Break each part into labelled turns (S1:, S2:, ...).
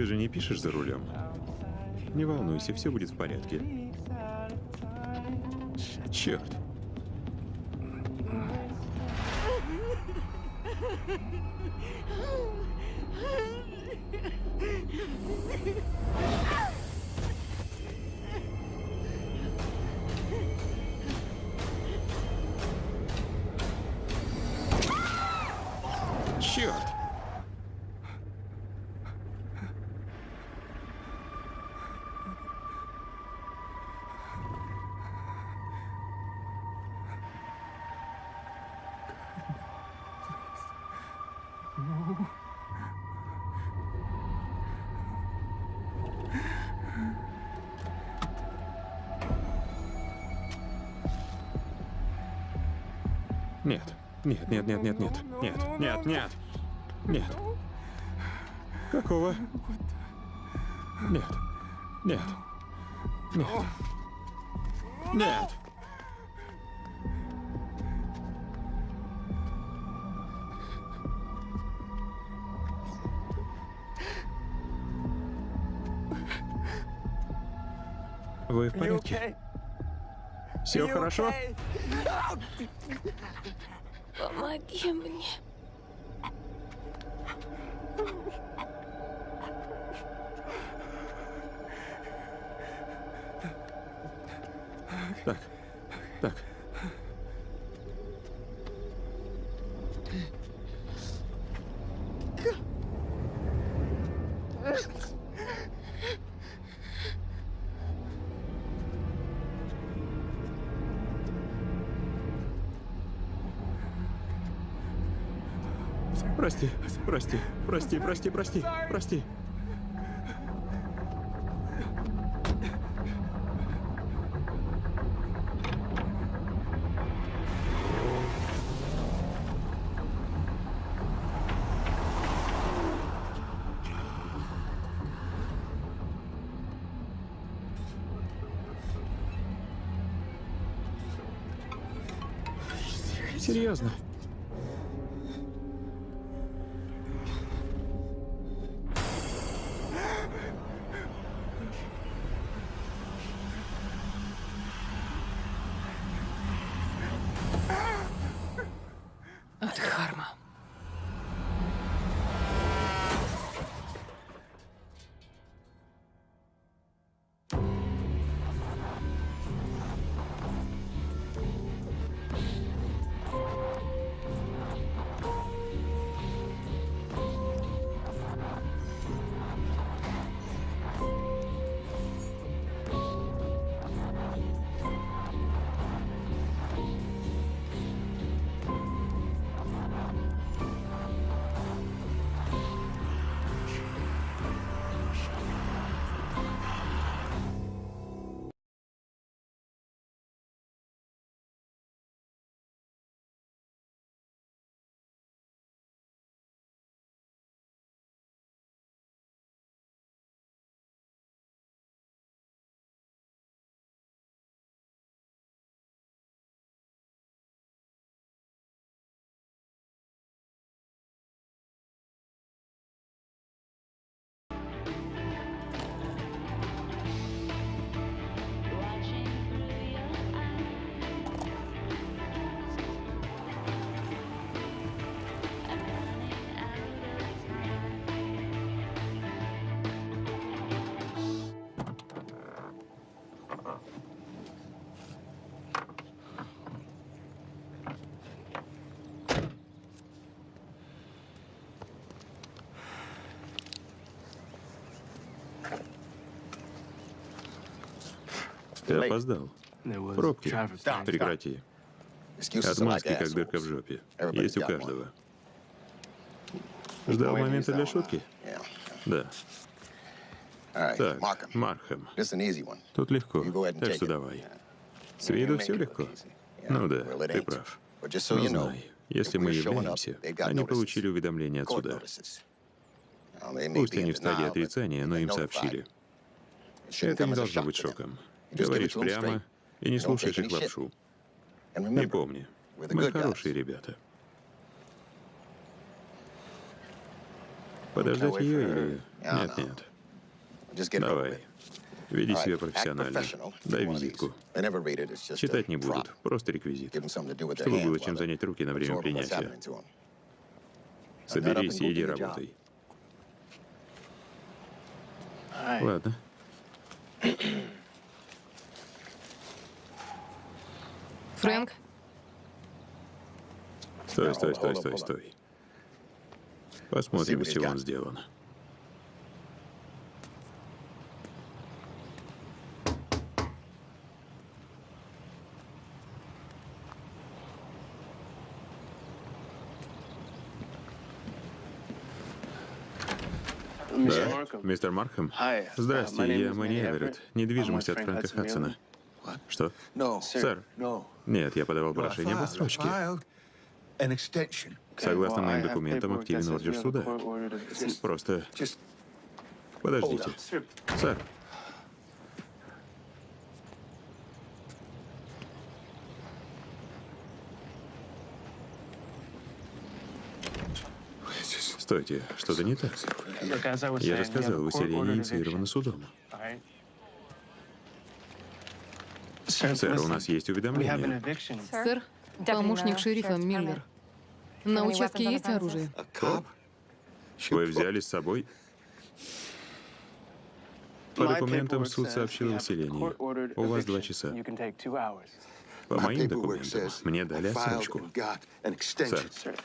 S1: Ты же не пишешь за рулем? Не волнуйся, все будет в порядке. Черт! Нет, нет, нет, нет, нет, нет, нет, нет, нет. Какого? Нет, нет, нет, нет. Вы в порядке? Все хорошо?
S2: Помоги мне.
S1: Прости, прости, прости, прости, прости, прости. Ты опоздал. Пробки. Прекрати. Отмазки, как дырка в жопе. Есть у каждого. Ждал момента для шутки? Да. Так, Мархэм. Тут легко, так что давай. С виду все легко? Ну да, ты прав. Но знай, если мы являемся, они получили уведомление от суда. Пусть они в стадии отрицания, но им сообщили. Это не должно быть шоком. Говоришь прямо и не слушаешь их лапшу. И помни, мы хорошие ребята. Подождать ее или... Нет, нет. Давай. Веди себя профессионально. Дай визитку. Читать не будут, просто реквизит. Чтобы было чем занять руки на время принятия. Соберись и иди работай. Ладно.
S2: Фрэнк?
S1: Стой, стой, стой, стой, стой. Посмотрим, из чего он сделан. Да, мистер Мархэм. Здрасте, я Мэнни Эверетт. Недвижимость от Фрэнка Хадсона. Что? Сэр. Нет, я подавал прошение об отсрочке. Согласно моим документам, активен ордер суда. Просто... Подождите. Сэр. Стойте, что-то не так. Я же сказал, выселение инициировано судом. Сэр, у нас есть уведомление.
S2: Сэр, помощник шерифа Миллер. На участке есть оружие?
S1: Коп? Вы взяли с собой? По документам суд сообщил о выселении. У вас два часа. По моим документам мне дали отсрочку. Сэр,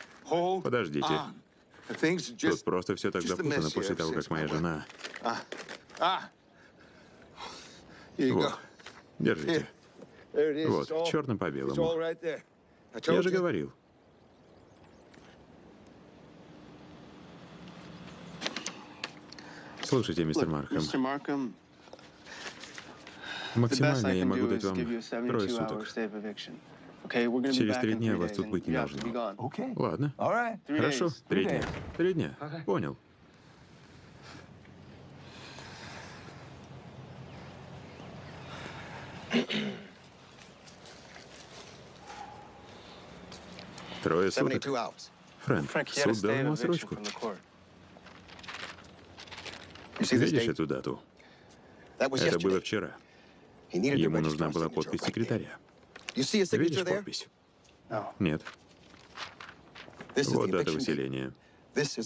S1: подождите. Тут просто все так запутано после того, как моя жена... Вот, держите. Вот, черным по белому. Я же говорил. Слушайте, мистер Маркхэм. Максимально я могу дать вам трое суток. Через три дня вас тут быть не должно. Ладно. Хорошо. Три дня. Три дня. Понял. Трое суток. Фрэнк, суд дал ему отсрочку. Видишь эту дату? Это было вчера. Ему нужна была подпись секретаря. Видишь подпись? Нет. Вот дата выселения.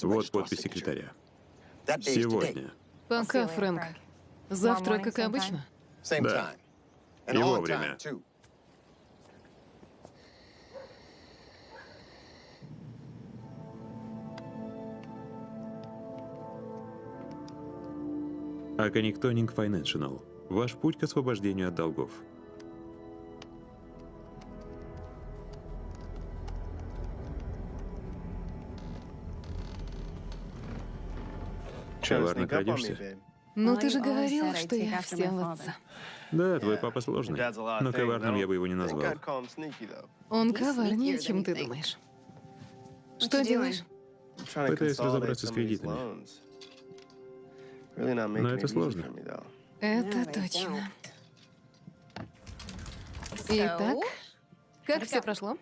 S1: Вот подпись секретаря. Сегодня.
S2: Пока, Фрэнк. Завтра, как обычно?
S1: Да. И вовремя. Акониктонинг Financial. Ваш путь к освобождению от долгов. Коварно крадешься?
S2: Ну, ты же говорил, что я все в отца.
S1: Да, твой папа сложный. Но коварным я бы его не назвал.
S2: Он коварнее, чем ты думаешь. Что делаешь?
S1: Пытаюсь разобраться с кредитами. Но это сложно.
S2: Это точно. Итак, как все прошло?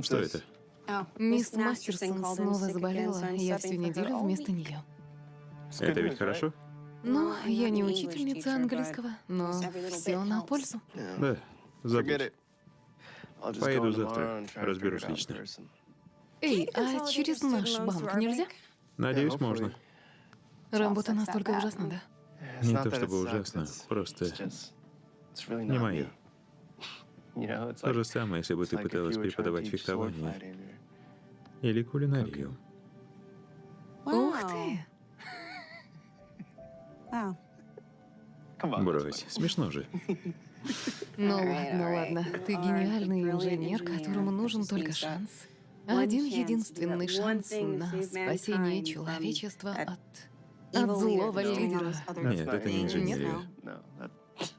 S1: Что это?
S2: Мисс Мастерсон снова заболела, я всю неделю вместо нее.
S1: Это ведь хорошо?
S2: Ну, я не учительница английского, но все на пользу.
S1: Да, забудь. Поеду завтра, разберусь лично.
S2: Эй, а через наш банк нельзя?
S1: Надеюсь, можно.
S2: Работа настолько ужасна, да?
S1: Не то чтобы ужасно, просто не мое. То же самое, если бы ты пыталась преподавать фехтование или кулинарию.
S2: Ух ты!
S1: Брось, смешно же.
S2: Ну ладно, ладно. Ты гениальный инженер, которому нужен только шанс. Один единственный шанс на спасение человечества от, от злого лидера.
S1: Нет, это не инженерия.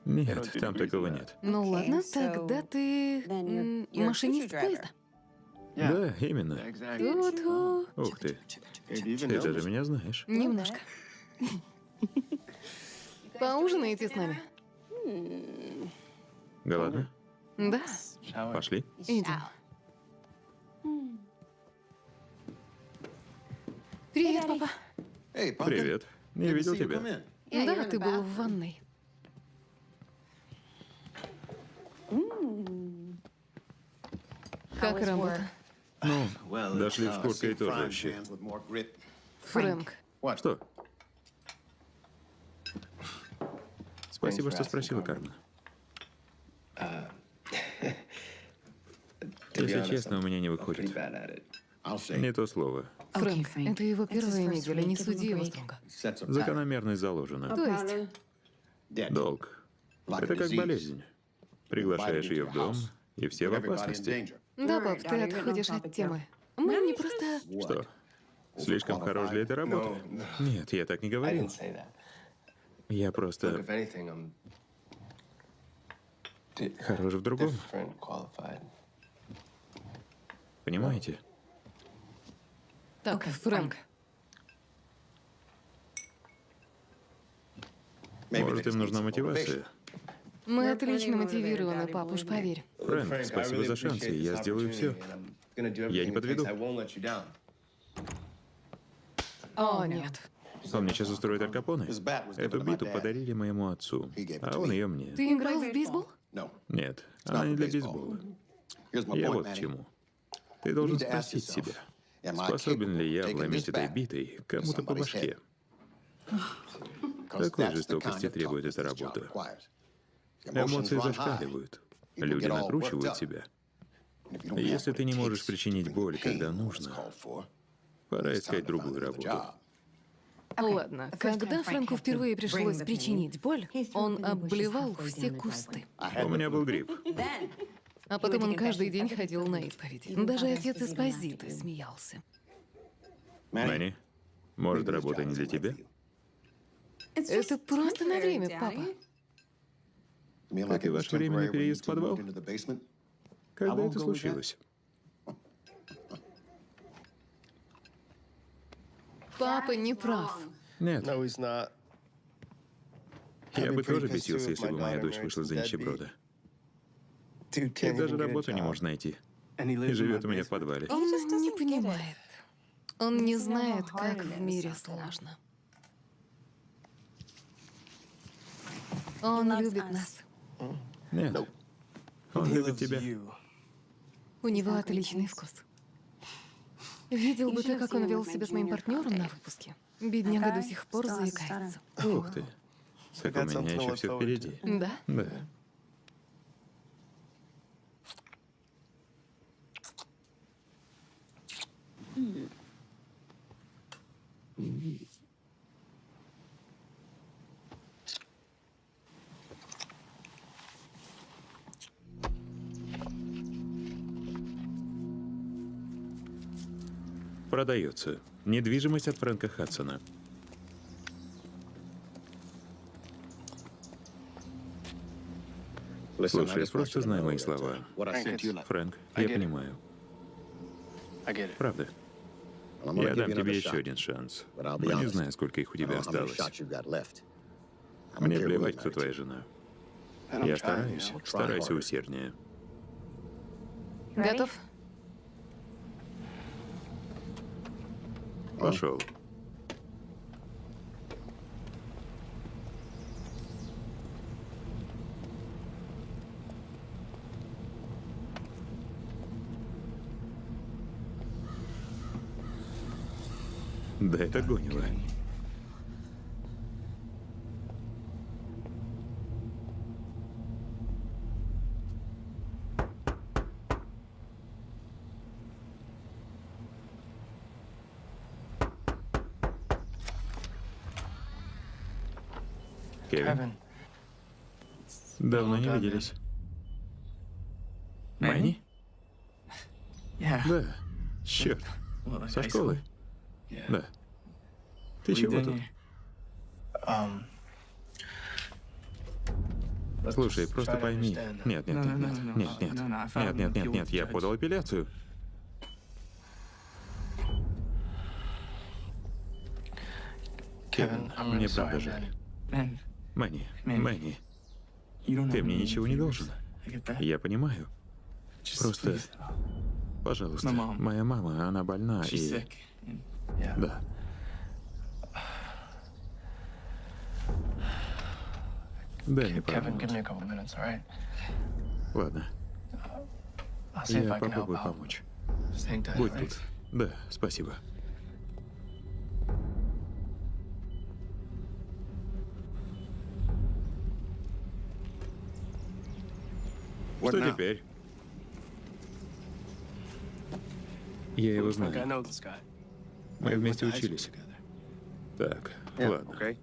S1: Нет, там такого нет.
S2: Ну ладно, тогда ты машинист поезда.
S1: Да, именно.
S2: Ту-ту.
S1: Ух ты. Ты даже меня знаешь.
S2: Немножко. Поужинаете с нами?
S1: Голодна?
S2: Да.
S1: Пошли.
S2: Идем. Привет, папа.
S1: Привет. Не видел тебя.
S2: Да, ты был в ванной. Как работа?
S1: Ну, дошли в куртке и тоже
S2: Фрэнк.
S1: Что? Спасибо, что спросила, Кармен. Если честно, у меня не выходит. Не то слово.
S2: Фрэнк, это его первая неделя, не суди его строго.
S1: Закономерность заложена.
S2: То есть,
S1: Долг. Это как болезнь. Приглашаешь ее в дом, и все в опасности.
S2: да, пап, ты отходишь от темы. Мы не просто...
S1: Что? Слишком хорош для этой работы? Нет, я так не говорил. Я просто хорош в другом. Понимаете?
S2: Так, Фрэнк,
S1: Может, им нужна мотивация?
S2: мы отлично мотивированы, пап, уж поверь.
S1: Фрэнк, спасибо за шансы, я сделаю все. Я не подведу.
S2: О, нет.
S1: Он мне сейчас устроит Аль Капоне. Эту биту подарили моему отцу, а он ее мне.
S2: Ты играл в бейсбол?
S1: Нет, она не для бейсбола. Я вот к чему. Ты должен спросить себя, способен ли я вломить этой битой кому-то по башке. Такой жестокости требует эта работа. Эмоции зашкаливают. Люди накручивают себя. Если ты не можешь причинить боль, когда нужно, пора искать другую работу.
S2: Ладно, когда Фрэнку впервые пришлось причинить боль, он обблевал все кусты.
S1: У меня был грипп.
S2: А потом он каждый день ходил на исповедь. Даже отец из Позиты смеялся.
S1: Мэнни, может, работа не для тебя?
S2: Это просто на время, папа.
S1: Как и ваш временный переезд в подвал? Когда это случилось?
S2: Папа не прав.
S1: Нет. Я бы тоже бесился, если бы моя дочь вышла за нищеброда. И даже работу не может найти. И живет у меня в подвале.
S2: Он не понимает. Он не знает, как в мире сложно. Он любит нас.
S1: Нет. Он любит тебя.
S2: У него отличный вкус. Видел бы ты, как он вел себя с моим партнером на выпуске. Бедняга до сих пор заикается.
S1: Ух ты. Как у меня еще все впереди.
S2: Да?
S1: Да. Продается. Недвижимость от Фрэнка Хадсона. Слушай, просто знай мои слова. Фрэнк, я понимаю. Правда. Я дам тебе еще один шанс. Но не знаю, сколько их у тебя осталось. Мне плевать, кто твоя жена. Я стараюсь. Старайся усерднее.
S2: Готов?
S1: Пошел. Да это гонило. Кевин, давно не виделись. Мэнни? Да. Черт. Со школы? Да. Ты чего тут? Слушай, просто пойми. Нет, нет, нет, нет, нет, нет, нет, нет, нет, нет, я подал апелляцию. Кевин, мне правда жаль. Мэнни, Мэнни, ты мне ничего не должен. Я понимаю. Просто, пожалуйста, моя мама, она больна и... Да. Дай мне пару
S3: Kevin, give
S1: минут.
S3: me a couple minutes, all right?
S1: Ладно, я попробую помочь. Будь тут. Да, спасибо. Что теперь? Я его знаю. Мы вместе учились. Так, ладно.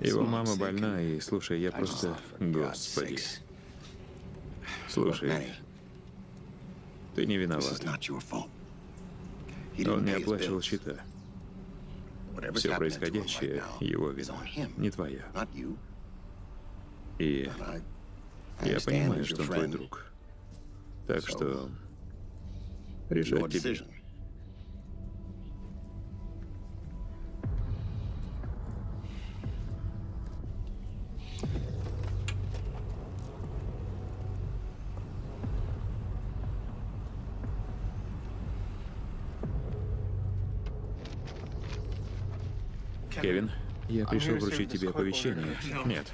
S1: Его мама больна, и слушай, я просто... Господи. Слушай, ты не виноват. Он не оплачивал счета. Все происходящее — его вина, не твоя. И я понимаю, что он твой друг. Так что... Решать тебе. Пришел вручить тебе оповещение. Нет,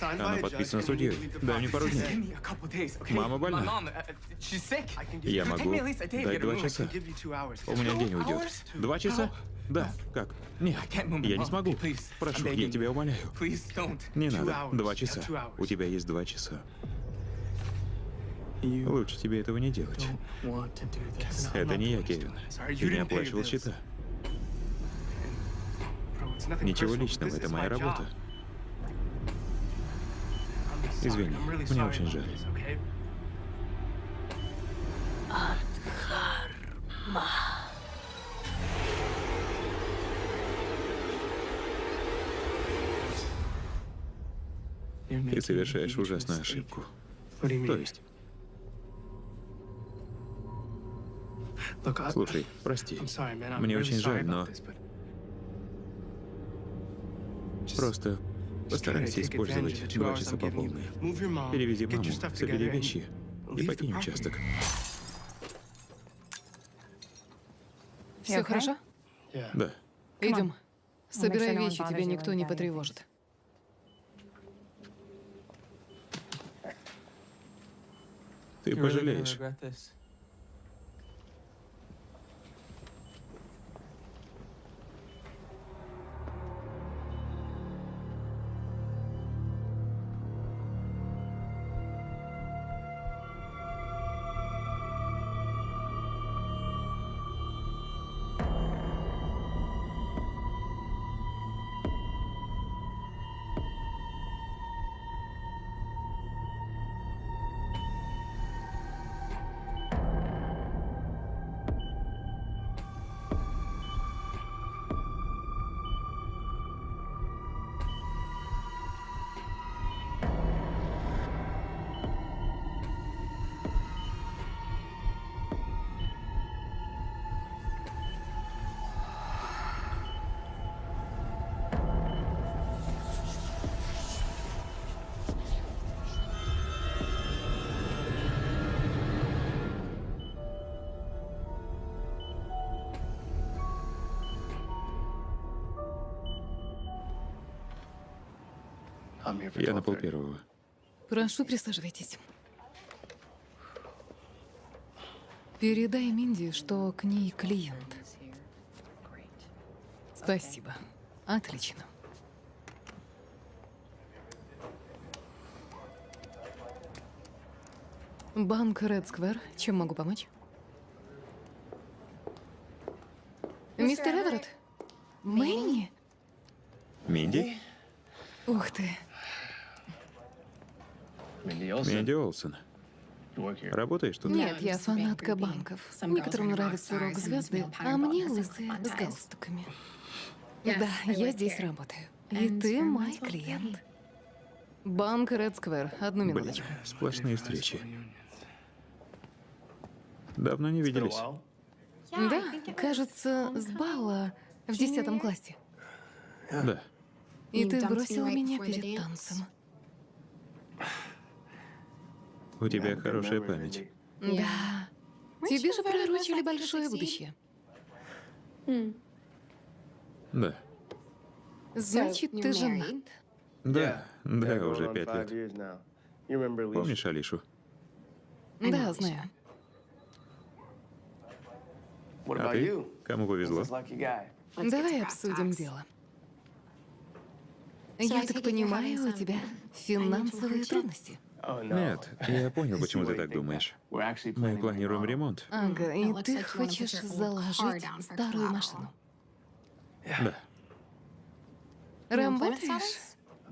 S1: оно подписано судьей. Дай мне пару дней. Мама больна. Я могу дать два часа. У меня день уйдет. Два часа? Да. Как? Нет, я не смогу. Прошу, я тебя умоляю. Не надо. Два часа. У тебя есть два часа. Лучше тебе этого не делать. Это не я, Кевин. Ты не оплачивал счета. Ничего личного, это моя работа. Извини, мне очень жаль. Ты совершаешь ужасную ошибку. То есть, слушай, прости. Мне очень жаль, но просто постарайся использовать два часа по полной. Перевези маму, собери вещи и покинь участок.
S2: Все хорошо?
S1: Да.
S2: Идем. Собирай вещи, тебя никто не потревожит.
S1: Ты пожалеешь. Я на пол первого.
S2: Прошу, присаживайтесь. Передай Минди, что к ней клиент. Спасибо. Отлично. Банк Ред Сквер. Чем могу помочь? Мистер Эверетт? Мэнни?
S1: Минди?
S2: Ух ты.
S1: Минди Олсен. Работаешь тут?
S2: Нет, я фанатка банков. Некоторым нравятся рок-звезды, а мне лысые с галстуками. Да, я здесь работаю. И ты мой клиент. Банк Ред Сквер. Одну
S1: Блин,
S2: минуточку.
S1: сплошные встречи. Давно не виделись.
S2: Да, кажется, с бала в десятом классе.
S1: Да.
S2: И ты бросил меня перед танцем.
S1: У тебя хорошая память.
S2: Да. Тебе же пророчили большое будущее.
S1: Да.
S2: Значит, ты женат.
S1: Да, да, уже пять лет. Помнишь Алишу?
S2: Да, знаю.
S1: А ты? Кому повезло?
S2: Давай обсудим дело. Я так понимаю, у тебя финансовые трудности.
S1: Нет, я понял, почему ты так думаешь. Мы планируем ремонт.
S2: Ага, и ты хочешь заложить старую машину.
S1: Да.
S2: Работаешь?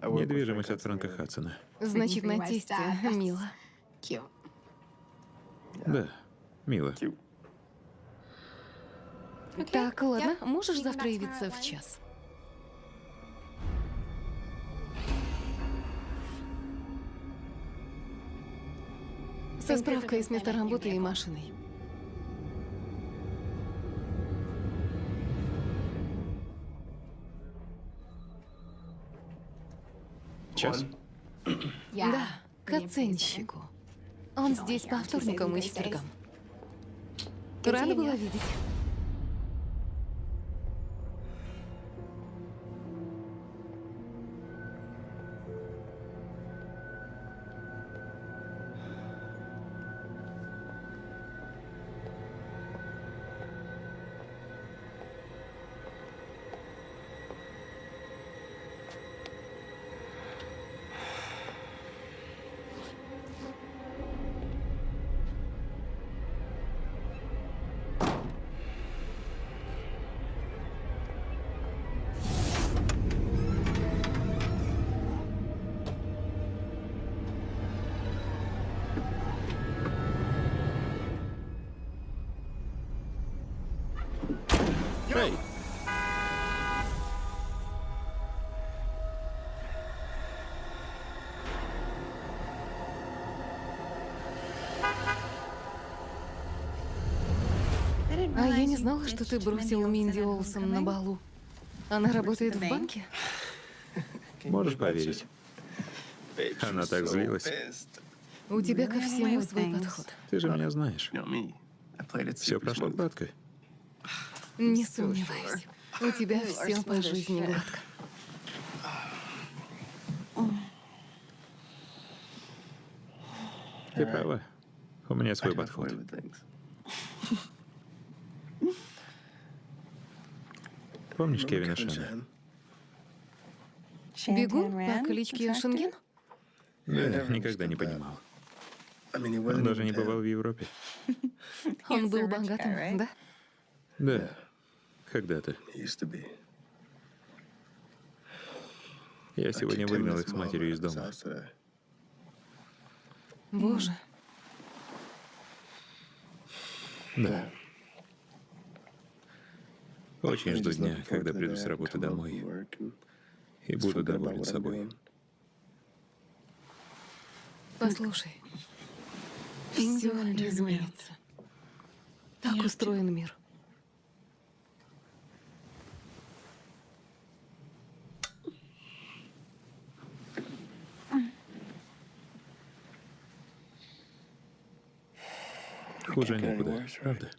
S1: Недвижимость от Франка Хадсона.
S2: Значит, на тесте мило.
S1: Да, мило.
S2: Так, ладно, можешь завтра явиться в час? Со справкой с места работы и машиной.
S1: Час?
S2: Да, к оценщику. Он здесь по вторникам и четвергам. Рада была видеть. Что ты бросил Минди Олсон на балу. Она работает в банке?
S1: Можешь поверить? Она так злилась.
S2: У тебя ко всему свой подход.
S1: Ты же меня знаешь. Все прошло гладко.
S2: Не сомневаюсь. У тебя все по жизни гладко.
S1: Ты права. У меня свой подход. Помнишь Кевина Шена?
S2: Бегун по кличке Шенген?
S1: Да, никогда не понимал. Он даже не бывал в Европе.
S2: Он был богатым, да?
S1: Да, когда-то. Я сегодня выгнал их с матерью из дома.
S2: Боже.
S1: Да. Очень жду дня, когда приду с работы домой и буду доволен собой.
S2: Послушай, все изменится. Так устроен мир.
S1: Хуже некуда, правда?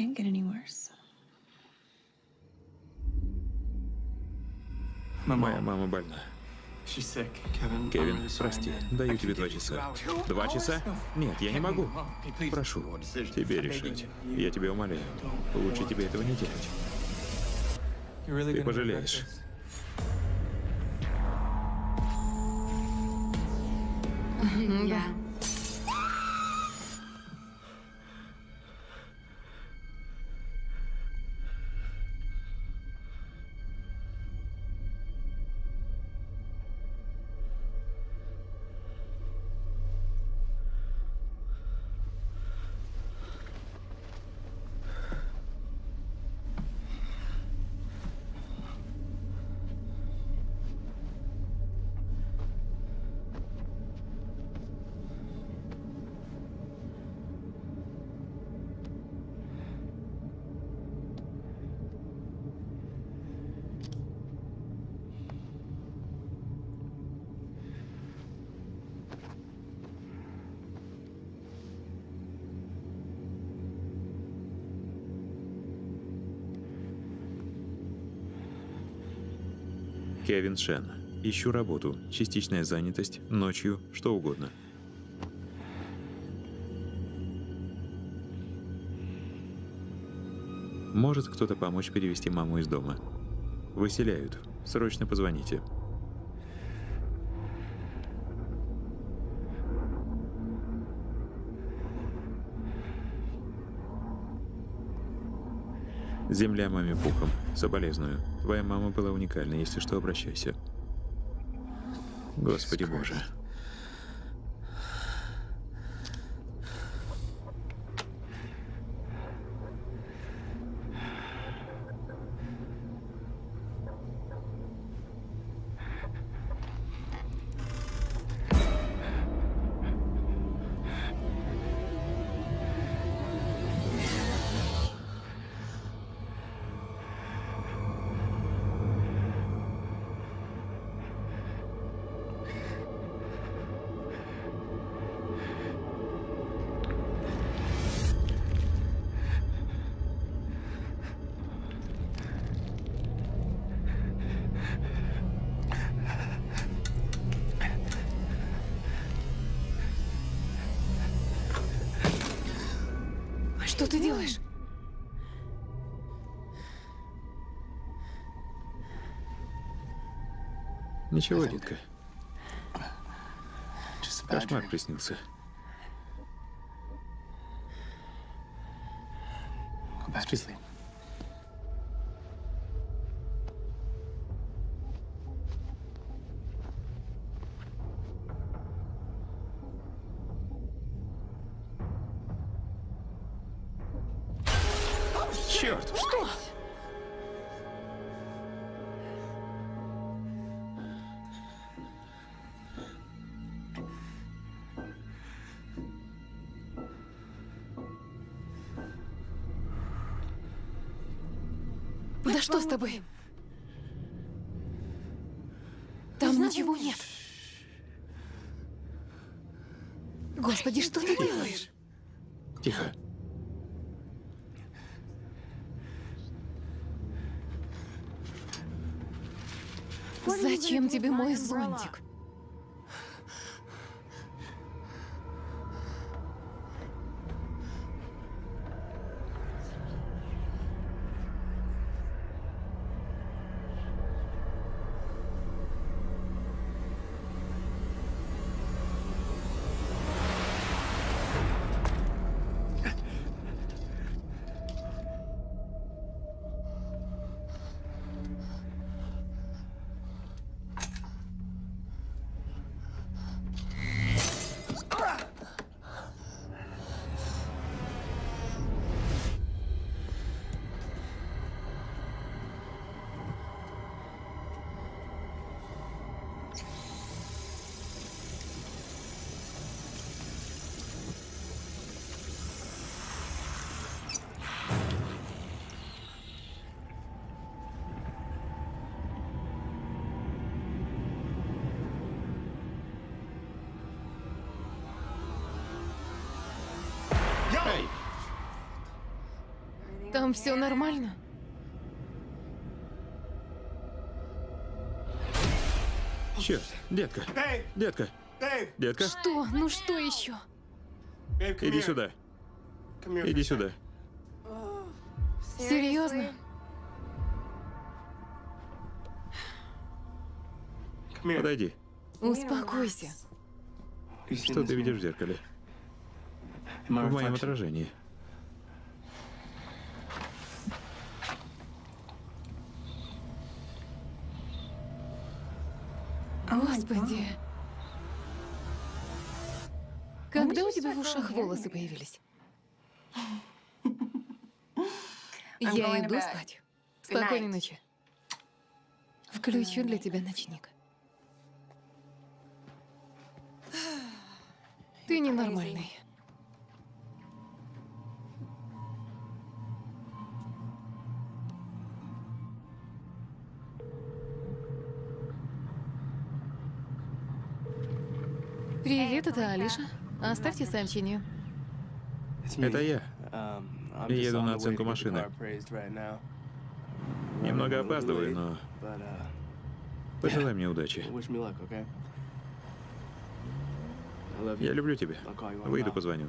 S4: Can't get any worse.
S1: Моя мама больна. Кевин, прости, даю тебе два часа. Два часа? Нет, я не могу. Прошу, тебе решать. Я тебя умоляю. Лучше тебе этого не делать. Ты пожалеешь.
S2: Да.
S1: Кевин Шен. Ищу работу. Частичная занятость. Ночью. Что угодно. Может кто-то помочь перевести маму из дома? Выселяют. Срочно позвоните. Земля маме пухом. Соболезную. Твоя мама была уникальна, если что, обращайся. Господи боже.
S2: Ты делаешь?
S1: Ничего, детка. Кошмар приснился.
S2: Тобой? Там ничего нет. Господи, что ты делаешь?
S1: Тихо.
S2: Зачем тебе мой зонтик? Там все нормально?
S1: Черт, детка. Детка. Детка,
S2: Что? Ну что еще?
S1: иди сюда. Иди сюда.
S2: Серьезно?
S1: Подойди.
S2: Успокойся.
S1: Что ты видишь в зеркале? В моем отражении.
S2: Господи. Когда у тебя в ушах волосы появились? Я иду спать. Спокойной ночи. Включу для тебя ночник. Ты ненормальный. Привет, это Алиша. Оставьте сообщение.
S1: Это я.
S3: Еду на оценку машины.
S1: Немного опаздываю, но Пожелай мне удачи. Я люблю тебя. Выйду, позвоню.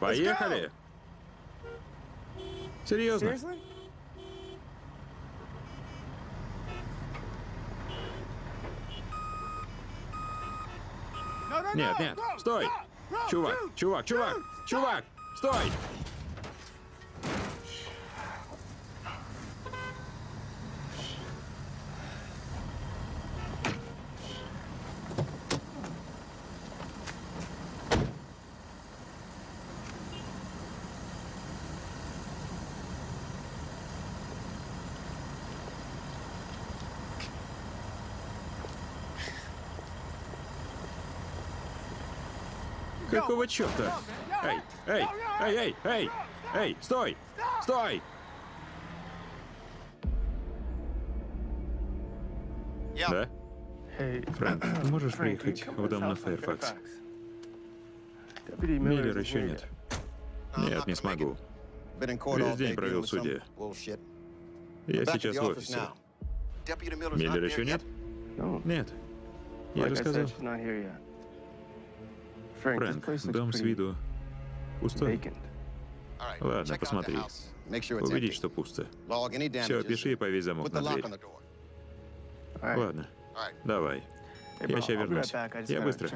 S1: Поехали! Серьезно? Нет, нет, стой! Чувак, чувак, чувак, чувак, стой! Какого черта? Эй, эй, эй, эй, эй, эй, стой, стой! Да? Фрэнк, можешь приехать в дом на Фэрфакс? Миллер еще нет. Нет, не смогу. Весь день провел в суде. Я сейчас в офисе. Миллер еще нет? Нет. Я же сказал. Фрэнк, дом с виду пустой. Ладно, посмотри. Убедись, что пусто. Все, пиши и повесь замок на дверь. Ладно, давай. Я сейчас вернусь. Я быстро.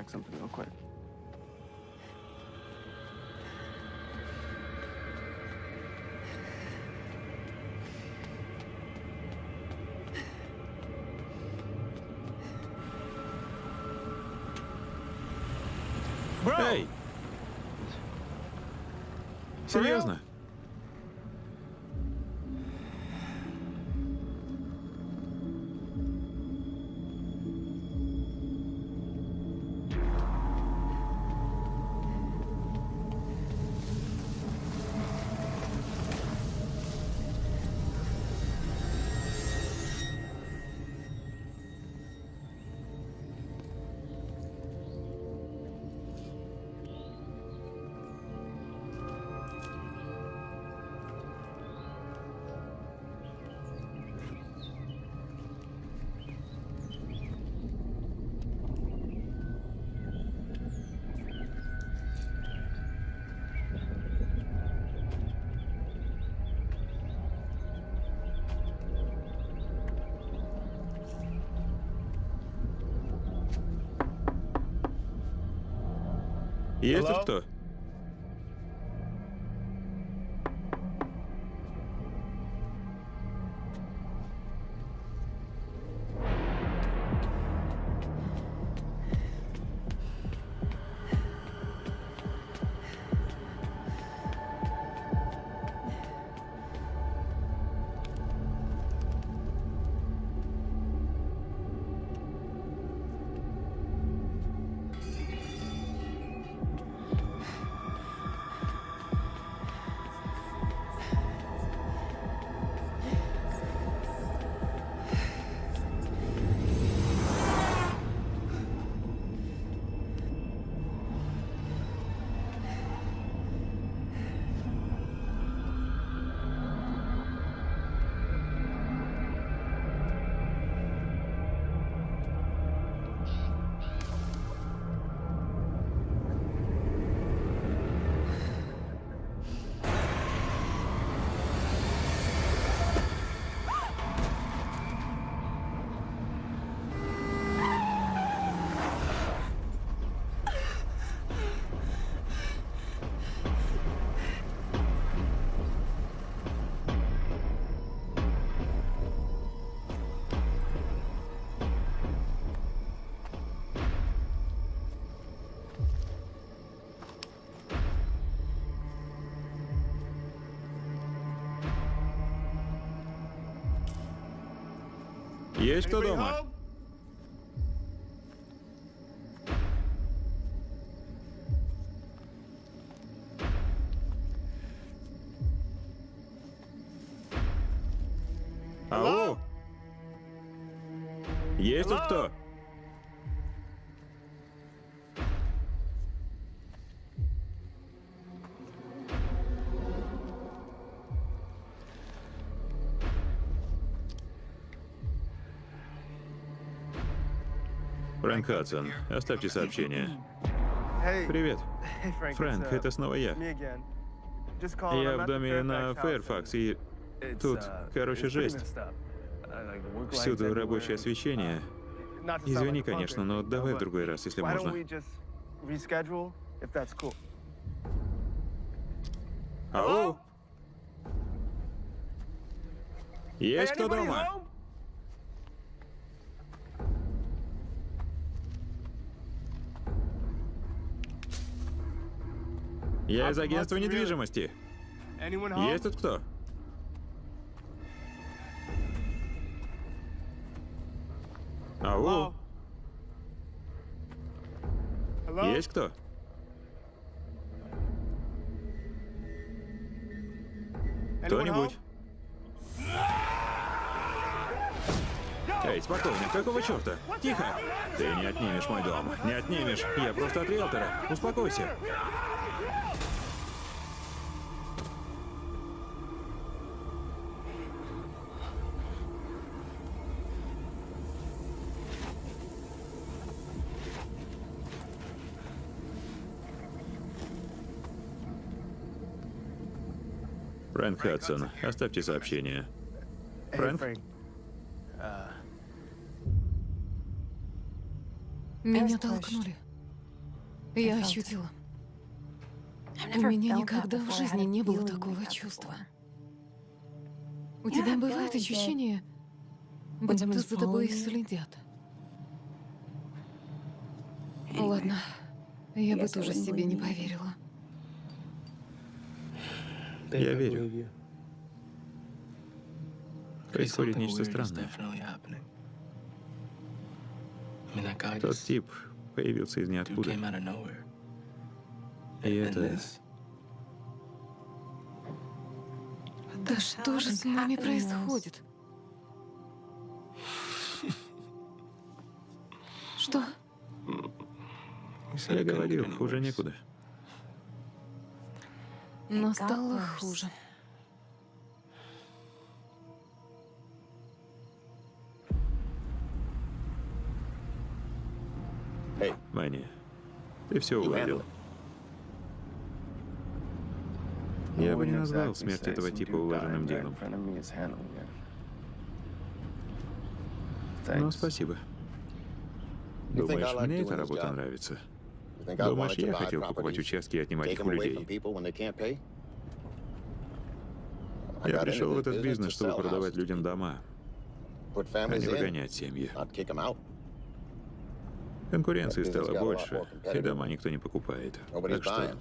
S1: Есть тут кто? Есть кто дома? Алло? Есть тут кто? Фрэнк Хадсон, оставьте сообщение. Привет. Фрэнк, это снова я. Я в доме на Фэрфакс, и тут, короче, жесть. Всюду рабочее освещение. Извини, конечно, но давай в другой раз, если можно. Ау! Есть кто дома? Я из агентства недвижимости. Есть тут кто? Ау. Есть кто? Кто-нибудь? Эй, спокойно, какого черта? Тихо! Ты не отнимешь мой дом. Не отнимешь. Я просто от риэлтора. Успокойся. Фрэнк Хадсон, оставьте сообщение. Фрэнк?
S2: Меня толкнули. Я ощутила. У меня никогда в жизни не было такого чувства. У тебя бывает ощущение, будто за тобой следят. Ладно, я бы тоже себе не поверила.
S1: Я верю. Происходит нечто странное. Тот тип появился из ниоткуда. И это...
S2: Да что же с нами происходит? Что?
S1: Я говорил, хуже некуда.
S2: Но стало хуже.
S1: Мани, ты все уладил. Я бы не назвал смерть этого типа улаженным делом. Но спасибо. Думаешь, мне эта работа нравится? Думаешь, я хотел покупать участки и отнимать их у людей? Я пришел в этот бизнес, чтобы продавать людям дома, а не выгонять семьи. Конкуренции стало больше, и дома никто не покупает. Так что...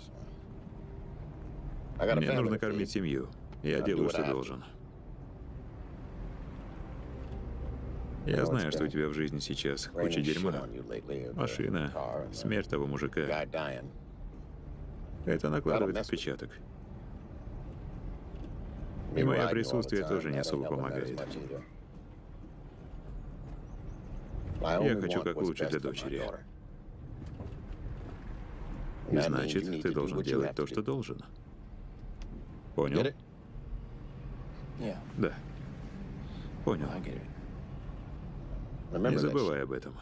S1: Мне нужно кормить семью. Я делаю, что должен. Я знаю, что у тебя в жизни сейчас куча дерьма. Машина, смерть того мужика. Это накладывает отпечаток. И мое присутствие тоже не особо помогает. Я хочу как лучше для дочери. Значит, ты должен делать то, что должен. Понял? Да. Понял. Не забывай об этом.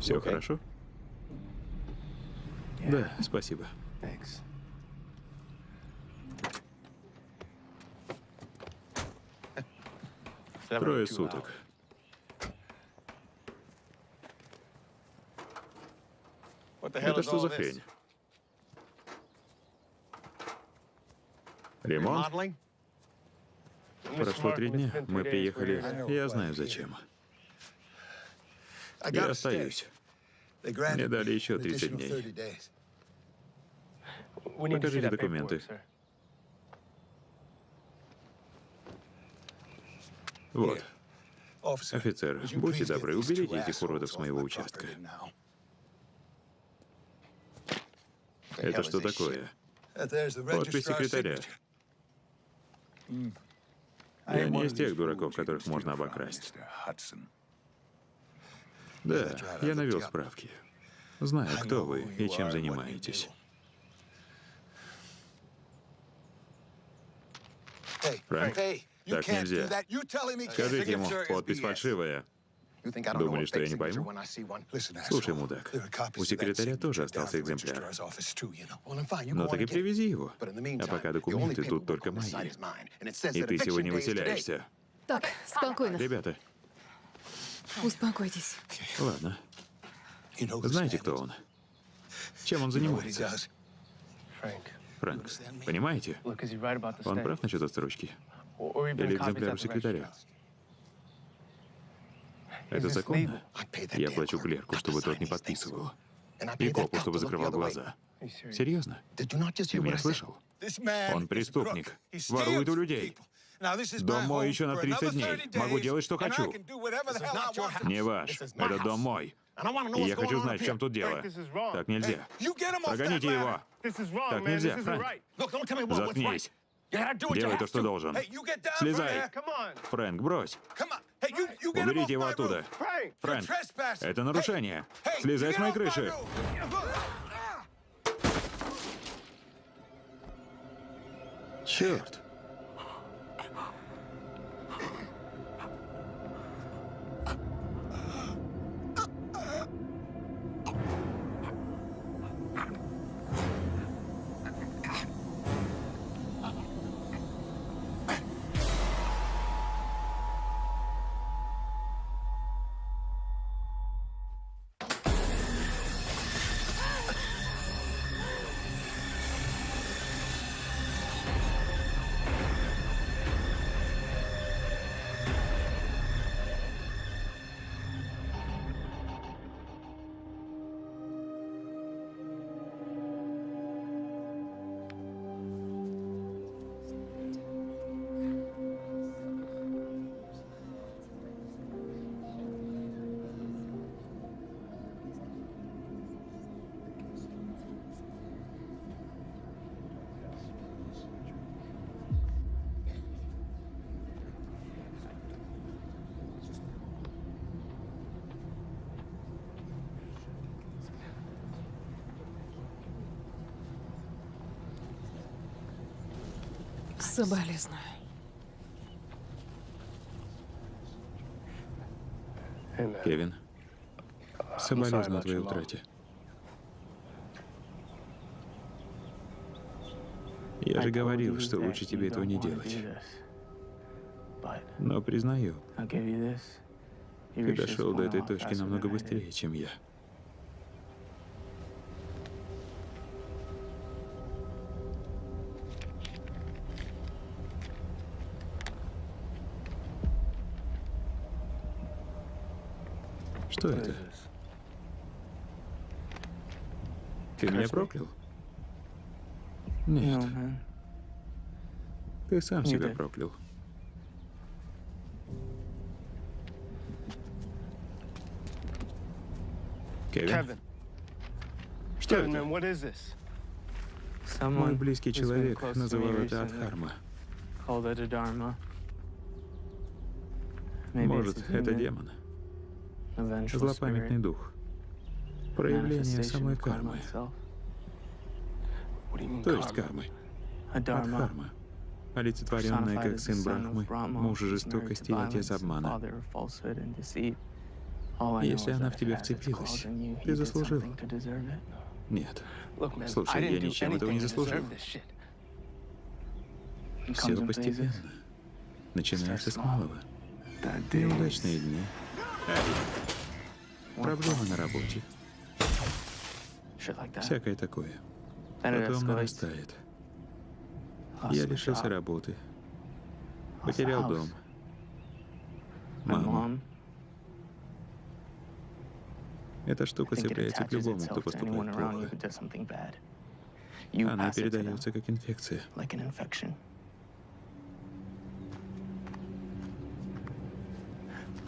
S1: Все хорошо? Да, спасибо. Трое суток. Это что за хрень? Ремонт? Прошло три дня. Мы приехали. Я знаю зачем. Я остаюсь. Мне дали еще 30 дней. Покажите документы. Вот. Офицер, будьте добры, уберите этих уродов с моего участка. Это что такое? Подпись секретаря. Я не из тех дураков, которых можно обокрасть. Да, я навел справки. Знаю, кто вы и чем занимаетесь. Фрэнк, так нельзя. Скажите ему, подпись фальшивая. Думали, что я не пойму? Слушай, мудак, у секретаря тоже остался экземпляр. Ну так и привези его. А пока документы тут только мои. И ты сегодня выселяешься.
S2: Так, спокойно.
S1: Ребята,
S2: Успокойтесь.
S1: ладно. Знаете, кто он? Чем он занимается? Фрэнк, понимаете? Он прав насчет отсрочки? Или экземпляр у секретаря? Это законно? Я плачу клерку, чтобы тот не подписывал. И копу, чтобы закрывал глаза. Серьезно? Ты меня слышал? Он преступник. Ворует у людей. Дом мой еще на 30 дней. Могу делать, что хочу. Не ваш. Это дом мой. И я хочу знать, в чем тут дело. Так нельзя. Прогоните его. Так нельзя, Фрэнк. Заткнись. Делай то, что должен. Слезай. Фрэнк, брось. Уберите его оттуда. Фрэнк, это нарушение. Слезай с моей крыши. Черт.
S2: Соболезную.
S1: Кевин, соболезную твоей утрате. Я же говорил, что лучше тебе этого не делать. Но признаю, ты дошел до этой точки намного быстрее, чем я. Что это? Ты меня проклял? Нет. Ты сам себя проклял. Кевин? Что это? Мой близкий человек называл это Адхарма. Может, это демон. Злопамятный дух. Проявление самой кармы. То есть кармы. Адхарма. Олицетворенная как сын Брахмы, муж жестокости и отец обмана. Если она в тебя вцепилась, ты заслужил. Нет. Слушай, я ничем этого не заслужил. Все постепенно. Начинается с малого. Неудачные дни, Проблема на работе. Всякое такое. Потом нарастает. Я лишился работы. Потерял дом. Мама. Эта штука цепляется к любому, кто поступает плохо. Она передается как инфекция.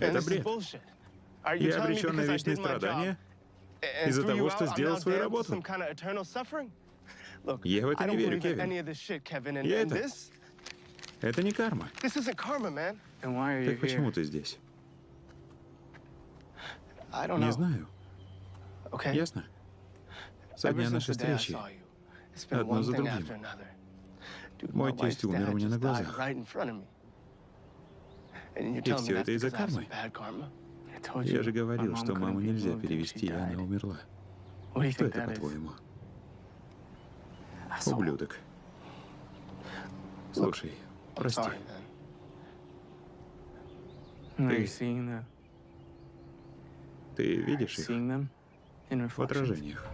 S1: Это бред. Я обречен на вечные страдания из-за того, что сделал свою работу. Я в это не верю, Кевин. Я это... Это не карма. Так почему ты здесь? Не знаю. Ясно? Со дня нашей встречи. Одно за другим. Мой тесть умер у меня на глазах. И все это из-за кармы. Я же говорил, что маму нельзя перевести, и она умерла. Что это, по-твоему? Ублюдок. Слушай, прости. Ты, ты видишь их в отражениях?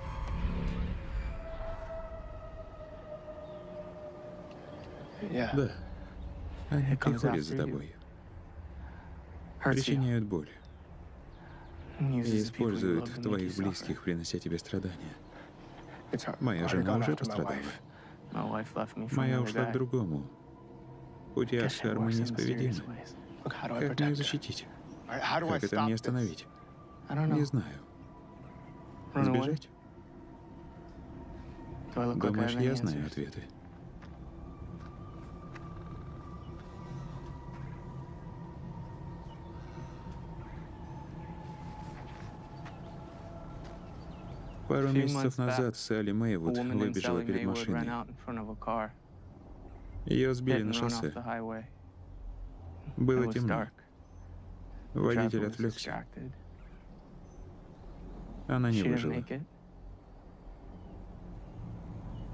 S1: Да. Они приходят за тобой. Причиняют боль. И используют твоих близких, принося тебе страдания. Моя жена уже пострадала. Моя ушла к другому. Пути Ашармы неисповедимы. Как мне защитить? Как это мне остановить? Не знаю. Сбежать? Думаешь, я знаю ответы? Пару месяцев назад Салли Мэйвуд выбежала перед машиной. Ее сбили на шоссе. Было темно. Водитель отвлекся. Она не выжила.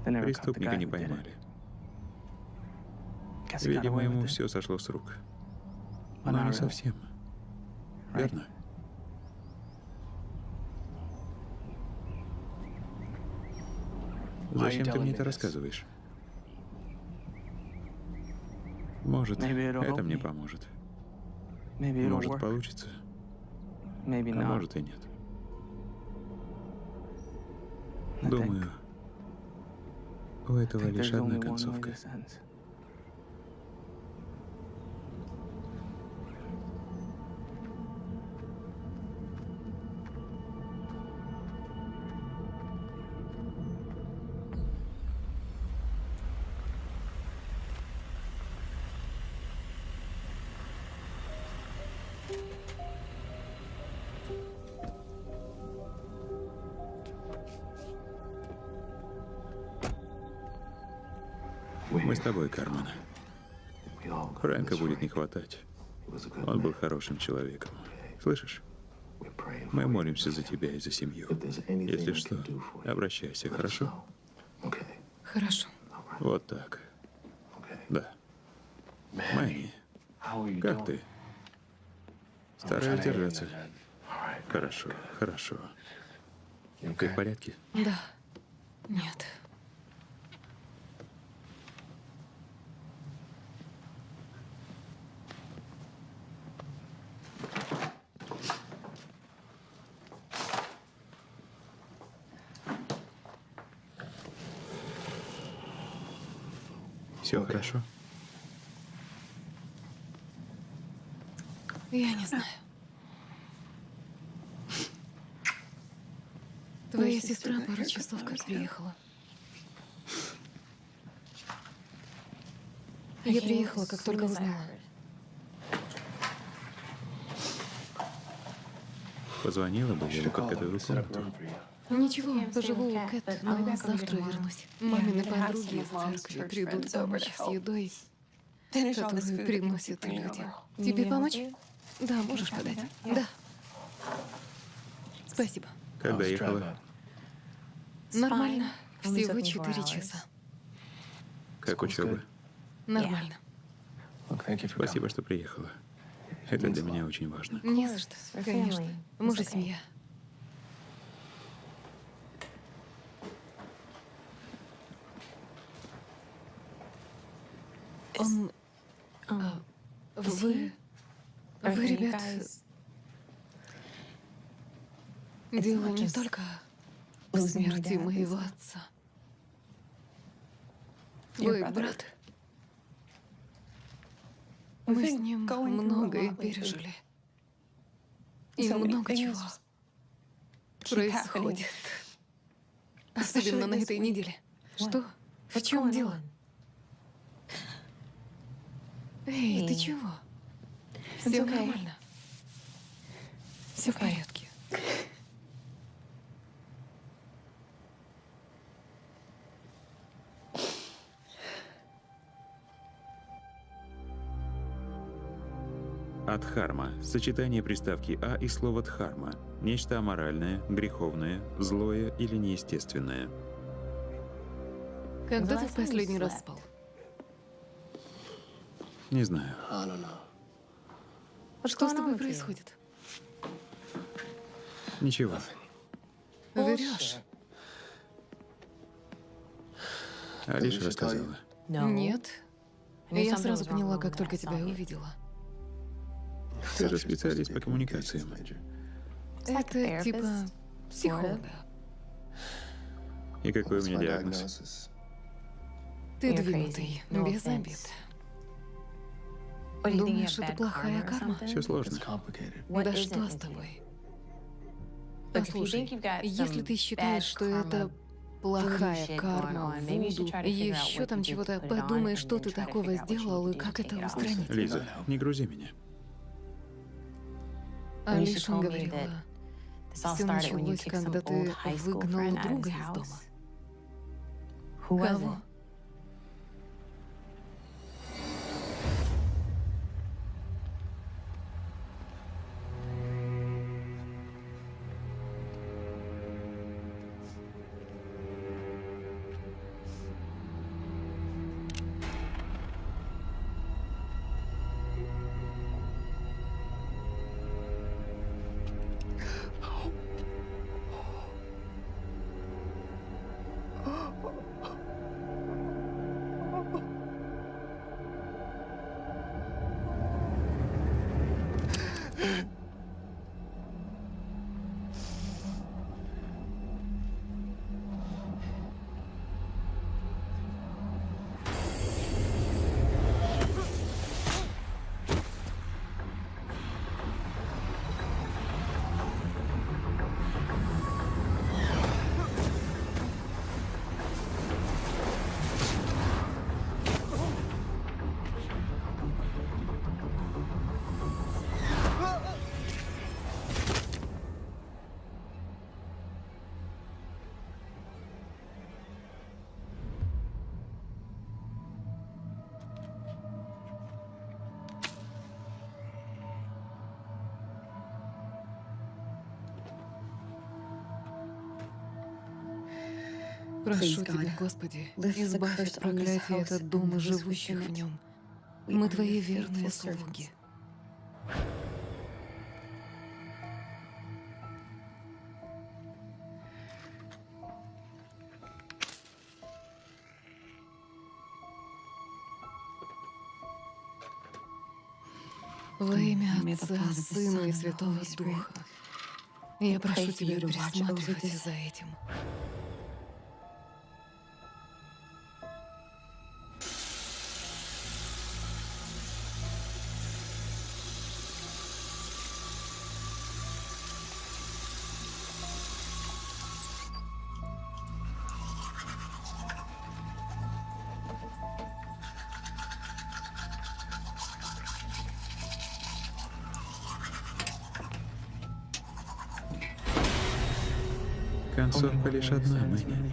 S1: Преступника не поймали. Видимо, ему все сошло с рук. Но не совсем. Верно? Зачем ты мне это рассказываешь? Может, это мне поможет. Может, получится. А может и нет. Думаю, у этого лишь одна концовка. Мы с тобой, Кармен. Фрэнка будет не хватать. Он был хорошим человеком. Слышишь? Мы молимся за тебя и за семью. Если что, обращайся, хорошо?
S2: Хорошо.
S1: Вот так. Да. Майни, как ты? Стараюсь держаться. Хорошо, хорошо. Ты в порядке?
S2: Да. Нет.
S1: Все хорошо?
S2: Я не знаю. Твоя сестра пару часов как приехала. Я приехала, как только узнала.
S1: Позвонила бы, я бы подготовил комнату.
S2: Ничего, поживу у Кэт, но завтра вернусь. Мамины подруги из церкви придут помочь с едой, которую приносят люди. Тебе помочь? Да, можешь подать. Да. Спасибо.
S1: Когда ехала?
S2: Нормально. Всего четыре часа.
S1: Как учеба?
S2: Нормально.
S1: Спасибо, что приехала. Это для меня очень важно.
S2: Не за что, конечно. Мы же семья. Он... А, вы... Вы, ребят... Дело не только в смерти моего отца. Твой брат... Мы с ним многое пережили. И много чего происходит. Особенно на этой неделе. Что? В чем дело? Эй, ты чего? Все нормально. Все в порядке.
S3: Адхарма – сочетание приставки «а» и слова «дхарма». Нечто аморальное, греховное, злое или неестественное.
S2: Когда ты в последний раз спал?
S3: Не знаю.
S2: Что с тобой происходит?
S3: Ничего.
S2: Врешь.
S3: Алиша рассказала.
S2: Нет. Я сразу поняла, как только тебя увидела.
S3: Ты же специалист по коммуникациям.
S2: Это типа психолога.
S3: И какой у меня диагноз?
S2: Ты двинутый, без обид. Думаешь, это плохая карма?
S3: Все сложно.
S2: Да что с тобой? Послушай, если ты считаешь, что это плохая карма, вуду, еще там чего-то, подумай, что ты такого сделал и как это устранить.
S3: Лиза, не грузи меня.
S2: Алиша говорила, все началось, когда ты выгнал друга из дома. Кого? Прошу Тебя, Господи, избавь от проклятия этот дом и живущих в нем. Мы Твои верные слуги. Во имя Отца, Сына и Святого Духа, я прошу Тебя присматривать за этим.
S3: Лишь одна, Мэнни.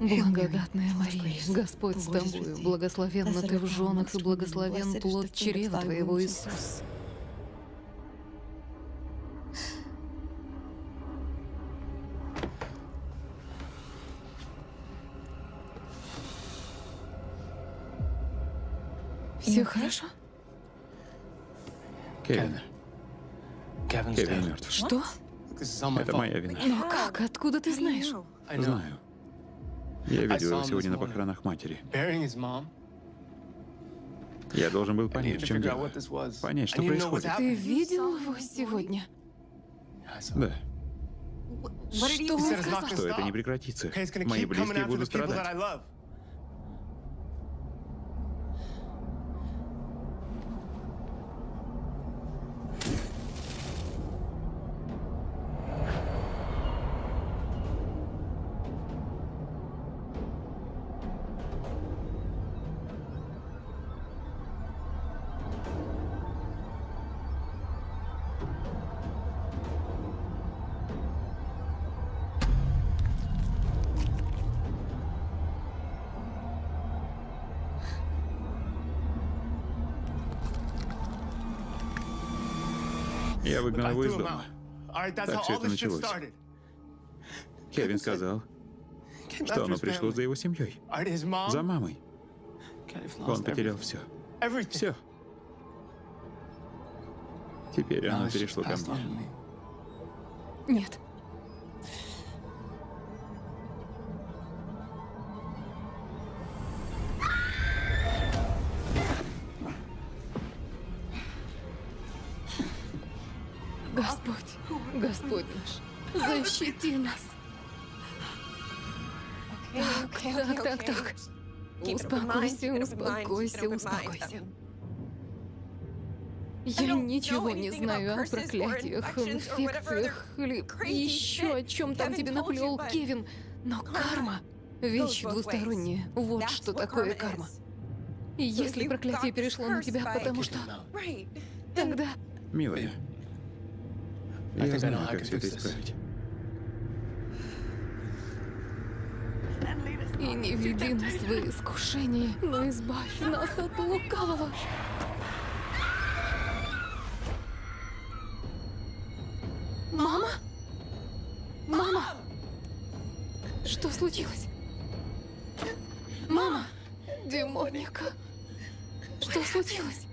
S2: Благодатная Мария, Господь с тобою, благословенна ты в женах и благословен плод чрева твоего, Иисус.
S3: Кевин. Кевин мертв.
S2: Что?
S3: Это моя вина.
S2: Но как? Откуда ты знаешь?
S3: Знаю. Я видел его сегодня на похоронах матери. Я должен был понять, в чем дело. Понять, что происходит.
S2: Ты видел его сегодня?
S3: Да.
S2: Что он сказал?
S3: Что это не прекратится. Мои близкие будут страдать. Я выгнал его из дома. Так все это началось. Кевин сказал, что оно пришло за его семьей. За мамой. Он потерял все. Все. Теперь оно перешло ко мне.
S2: Нет. Успокойся, успокойся, успокойся. Я ничего не знаю о проклятиях, инфекциях или еще о чем там тебе наплел Кевин. Но карма — вещь двусторонняя. Вот что такое карма. И если проклятие перешло на тебя, потому что... Тогда...
S3: Милая, я знаю, как все это исправить.
S2: И не веди нас в искушение, но избавь нас от лукавого. Мама? Мама? Что случилось? Мама? Демоника? Что случилось?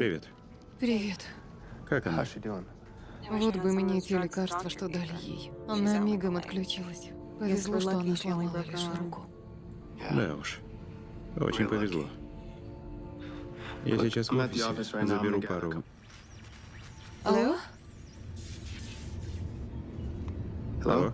S3: Привет.
S2: Привет.
S3: Как она?
S2: Вот бы мне те лекарства, что дали ей. Она мигом отключилась. Повезло, что она сломала лишь руку.
S3: Да уж. Очень повезло. Я сейчас в офисе. Заберу пару.
S2: Алло?
S3: Алло?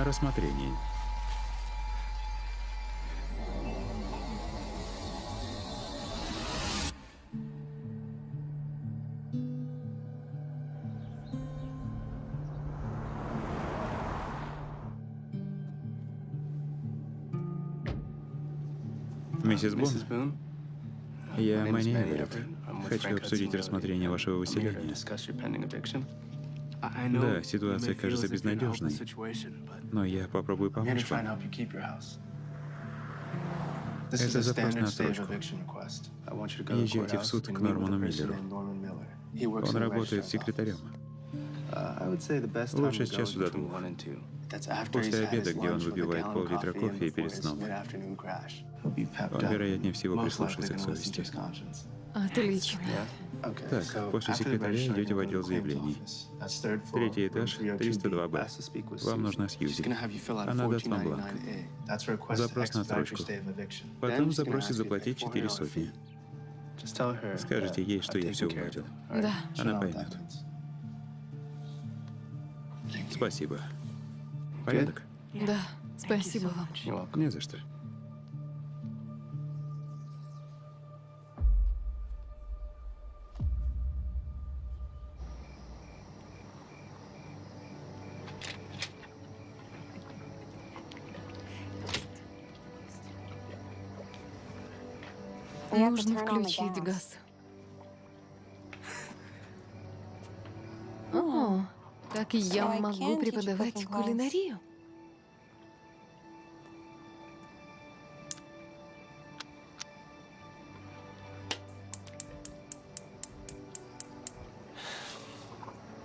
S3: На рассмотрение. Миссис Бун, я Мэнни Эверетт. Хочу обсудить рассмотрение вашего выселения. Да, ситуация кажется безнадежной, но я попробую помочь вам. Это запрос на отсрочку. Езжайте в суд к Норману Миллеру. Он работает секретарем. Лучше с часу до двух. После обеда, где он выпивает пол-литра кофе перед сном. Он, вероятнее всего, прислушается к совести.
S2: Отлично.
S3: Так, после секретаря идете в отдел заявлений. Третий этаж, 302Б. Вам нужна Сьюзи. Она даст вам бланк. Запрос на строчку. Потом запросит заплатить четыре сотни. Скажите ей, что я все уладил.
S2: Да.
S3: Она поймет. Спасибо. Порядок?
S2: Да. Спасибо вам.
S3: Не за что.
S2: Нужно включить газ. О, так я могу преподавать кулинарию.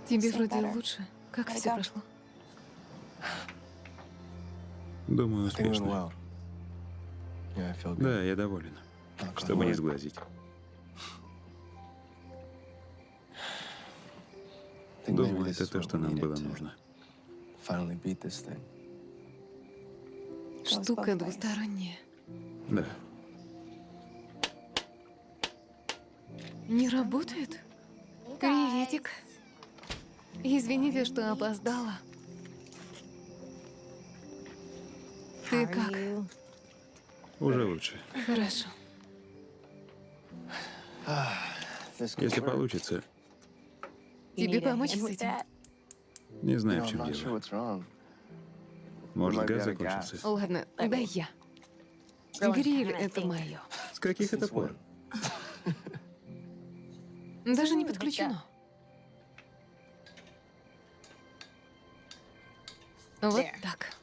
S2: Тебе вроде лучше. Как все прошло?
S3: Думаю, успешно. Да, я доволен чтобы не сглазить. Думаю, это то, что нам было нужно.
S2: Штука двусторонняя.
S1: Да.
S2: Не работает? Приветик. Извините, что опоздала. Ты как?
S1: Уже лучше.
S2: Хорошо.
S1: Если получится,
S2: Тебе помочь с этим?
S1: не знаю, в чем дело. Может, газ закончился.
S2: Ладно, дай я. Гриль — это мое.
S1: С каких это пор?
S2: Даже не подключено. Вот так.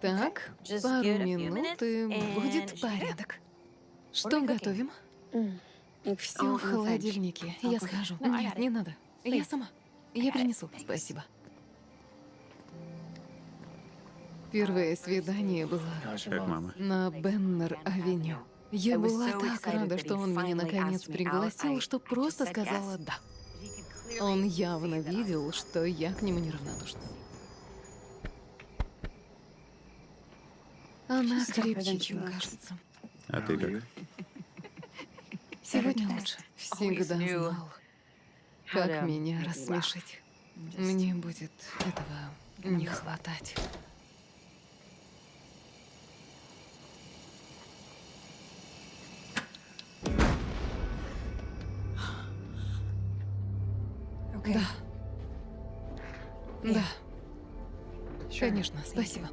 S2: Так, пару минут, и будет порядок. Что готовим? Все в холодильнике. Я схожу. Нет, не надо. Я сама. Я принесу. Спасибо. Первое свидание было
S1: Как мама.
S2: на Беннер-авеню. Я была так рада, что он меня наконец пригласил, что просто сказала «да». Он явно видел, что я к нему неравнодушна. Она крепче, чем кажется.
S1: А ты как?
S2: Сегодня лучше. Всегда знал, как меня рассмешить. Мне будет этого не хватать. Да. Да. Конечно, спасибо.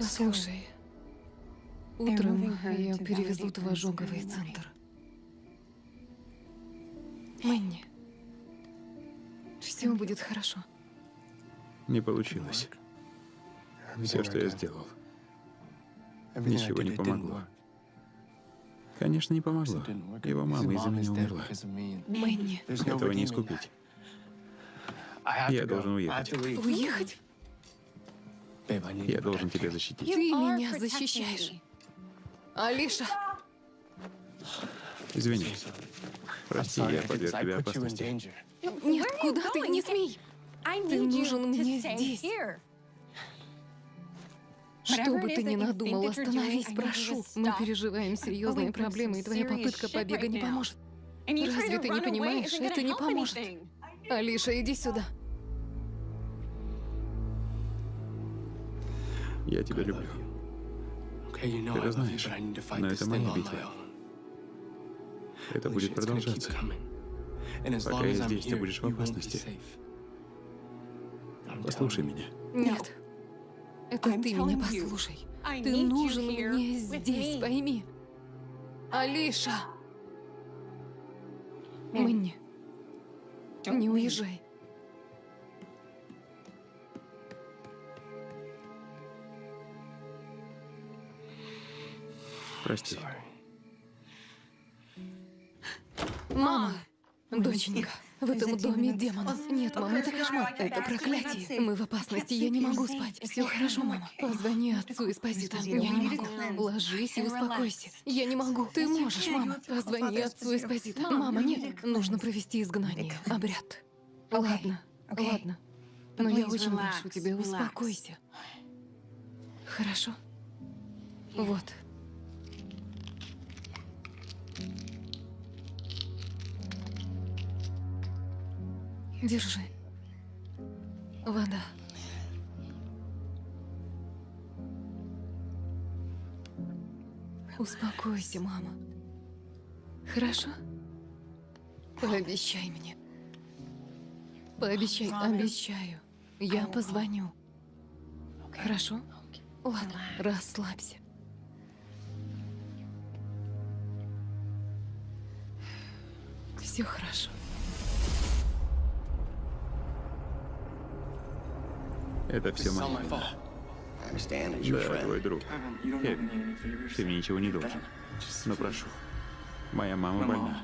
S2: Слушай, утром я перевезу в ожоговый центр. Мэнни, все будет хорошо.
S1: Не получилось. Все, что я сделал, ничего не помогло. Конечно, не помогло. Его мама из-за меня умерла.
S2: Мэнни,
S1: Этого не искупить. Я должен уехать.
S2: уехать?
S1: Я должен тебя защитить.
S2: Ты меня защищаешь. Алиша,
S1: Извини. Прости, я подверг тебя опасности.
S2: нет, куда ты? Не смей. Ты нужен мне здесь. Что бы ты ни надумал, остановись, прошу. Мы переживаем серьезные проблемы, и твоя попытка побега не поможет. Разве ты не понимаешь? Это не поможет. Алиша, иди сюда.
S1: Я тебя люблю.
S3: Ты это знаешь, но это моя битва.
S1: Это будет продолжаться.
S3: Пока я здесь, ты будешь в опасности.
S1: Послушай меня.
S2: Нет. Это ты меня послушай. Ты нужен мне здесь, пойми. Алиша! Мэнни, не уезжай.
S1: Прости.
S2: Мама! Доченька, в этом доме демонов. Нет, мама, это кошмар. Это проклятие. Мы в опасности, я не могу спать. Все хорошо, мама. Позвони отцу Эспозито. Я не могу. Ложись и успокойся. Я не могу. Ты можешь, мама. Позвони отцу Эспозито. Мама, нет. Нужно провести изгнание. Обряд. Ладно, ладно. Но я очень прошу тебя, успокойся. Хорошо? Вот. Держи. Вода. Успокойся, мама. Хорошо? Пообещай мне. Пообещай, обещаю. Я позвоню. Хорошо? Ладно, расслабься. Все хорошо.
S1: Это все моя вина. Да, твой друг. Кевин, ты мне ничего не должен. Но прошу. Моя мама больна.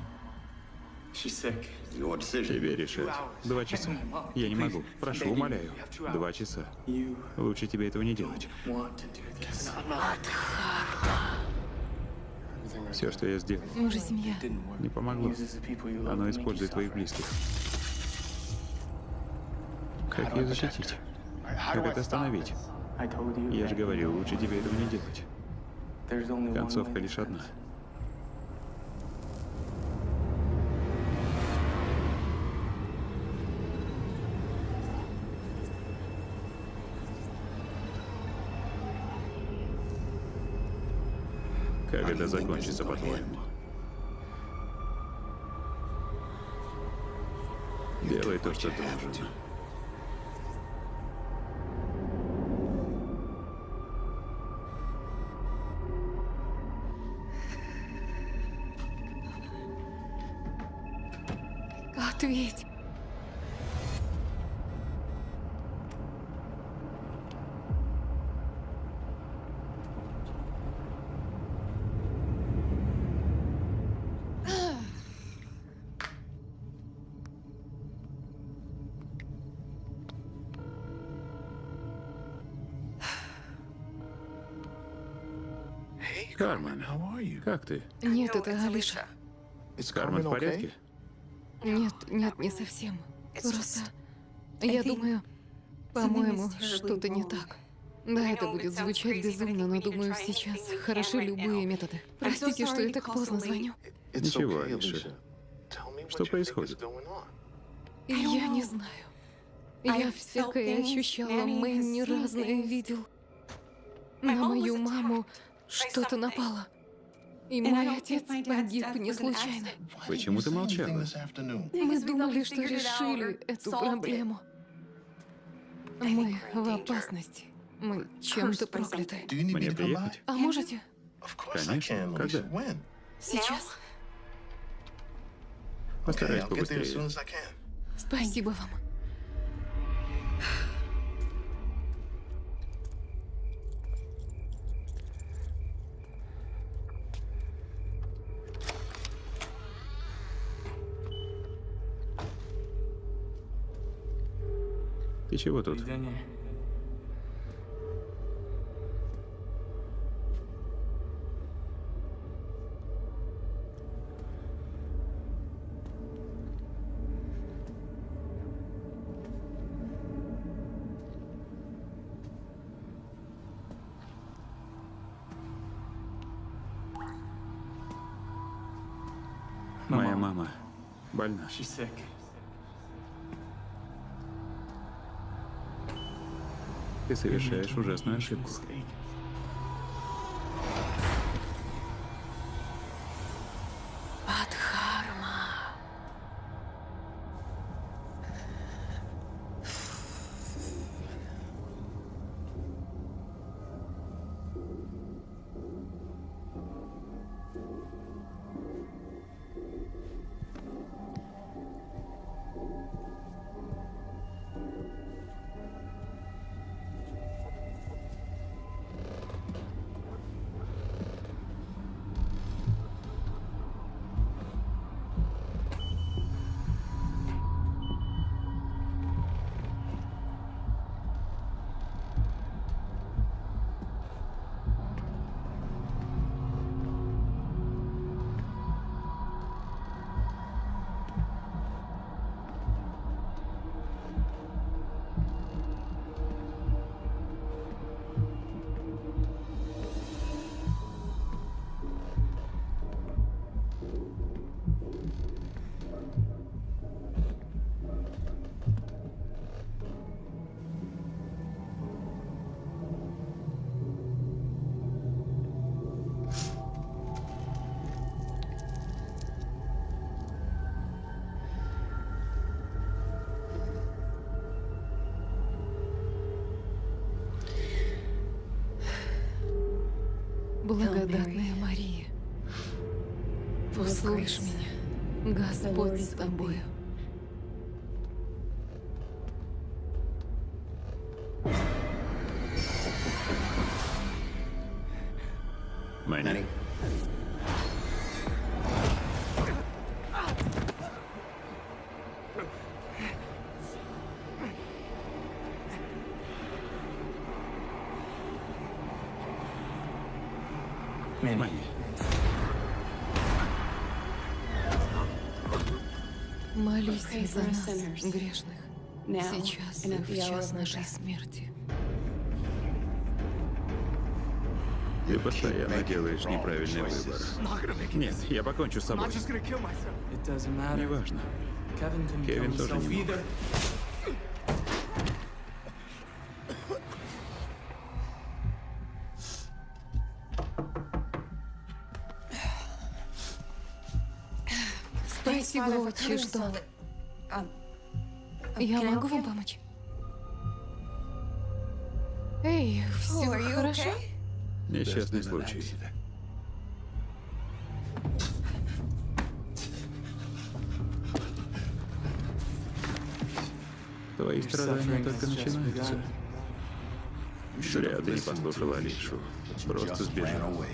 S1: Тебе решать. Два часа. Я не могу. Прошу, умоляю. Два часа. Лучше тебе этого не делать. Все, что я сделал,
S2: Мы же семья.
S1: не помогло. Оно использует твоих близких. Как ее защитить? Как это остановить? Я же говорил, лучше тебе этого не делать. Концовка лишь одна. Как это закончится, по-твоему? Делай то, что должен.
S2: Нет, это Алиша.
S1: Кармен в порядке?
S2: Нет, нет, не совсем. Просто я думаю, по-моему, что-то не так. Да, это будет звучать безумно, но думаю, сейчас хороши любые методы. Простите, что я так поздно звоню.
S1: Ничего, Алиша. Что происходит?
S2: Я не знаю. Я всякое ощущала, Мэнни разное видел. На мою маму что-то напало. И мой отец погиб не случайно.
S1: Почему ты молчала?
S2: Мы думали, что решили эту проблему. Мы в опасности. Мы чем-то прокляты.
S1: Мне приехать?
S2: А можете?
S1: Конечно. Когда?
S2: Сейчас.
S1: Постараюсь побыстрее.
S2: Спасибо вам.
S1: Чего тут? Моя мама больна. Ты совершаешь ужасную ошибку.
S2: Благодатная Мария, услышь меня, Господь с тобою. Молюсь за нас, грешных, сейчас и в час нашей смерти.
S1: Ты постоянно делаешь неправильный выбор. Нет, я покончу с собой. Неважно. Кевин тоже не мог.
S2: Отче, что... Я могу вам помочь? Эй, все хорошо?
S1: Несчастный случай. Твои страдания только начинаются. Зря ты не послушал Алишу. Просто сбежал.